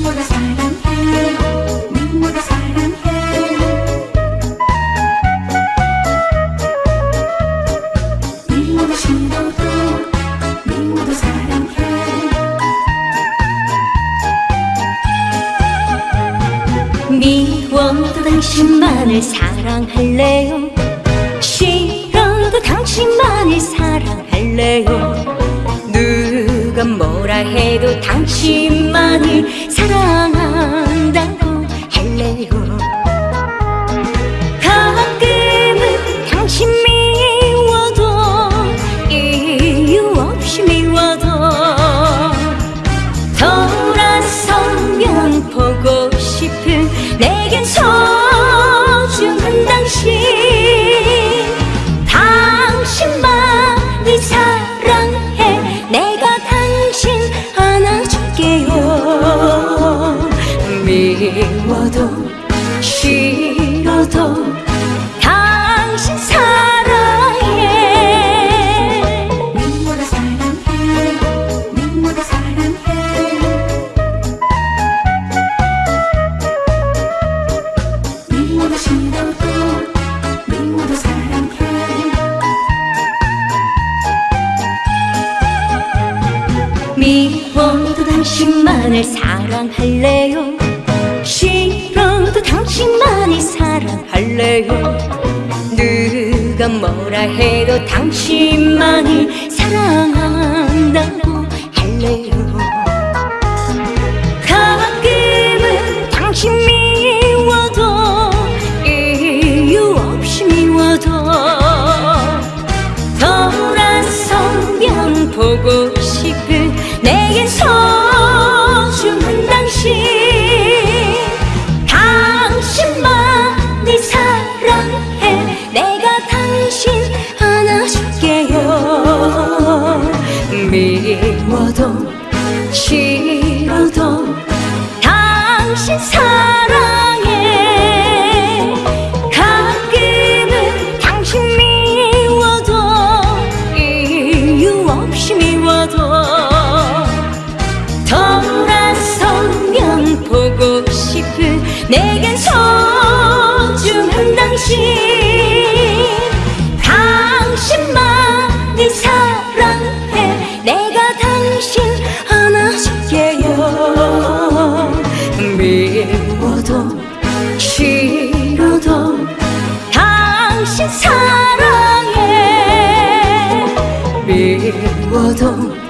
미워도 사랑해 미워도 사랑해 미워도 싫어도 미워도 사랑해 미워도 당신만을 사랑할래요? 싫어도 당신만을 사랑할래요 누가 뭐라 해도 당신만을 사랑한다고 할래요. 가끔은 당신 미워도 이유 없이 미워도 돌아서면 보고 싶은 내겐 소 미워도 싫어도 당신 사랑해. 미워도 사랑해. 미워도 사랑해. 미워도 싫어도 미워도 사랑해. 미워도 당신만을 사랑할래요 싫어도 당신만을 사랑할래요? 누가 뭐라 해도 당신만을 사랑한 미워도 싫어도 당신 사랑해 가끔은 당신 미워도 이유 없이 미워도 돌아서면 보고 싶은 내겐 소중한 당신 쉬워도 싫어도 당신 사랑해 미워도